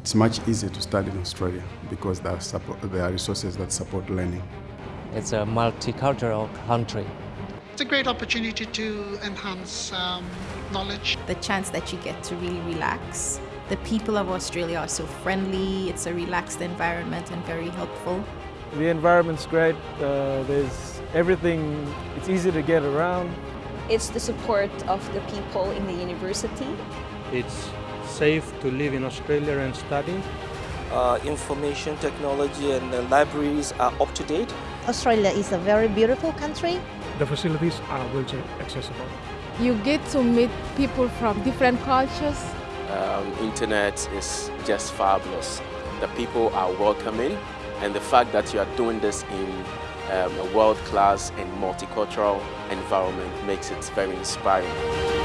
It's much easier to study in Australia because there are, support, there are resources that support learning. It's a multicultural country. It's a great opportunity to enhance um, knowledge. The chance that you get to really relax. The people of Australia are so friendly, it's a relaxed environment and very helpful. The environment's great, uh, there's everything, it's easy to get around. It's the support of the people in the university. It's safe to live in Australia and study. Uh, information technology and uh, libraries are up to date. Australia is a very beautiful country. The facilities are wheelchair accessible. You get to meet people from different cultures. Um, internet is just fabulous. The people are welcoming and the fact that you are doing this in um, a world-class and multicultural environment makes it very inspiring.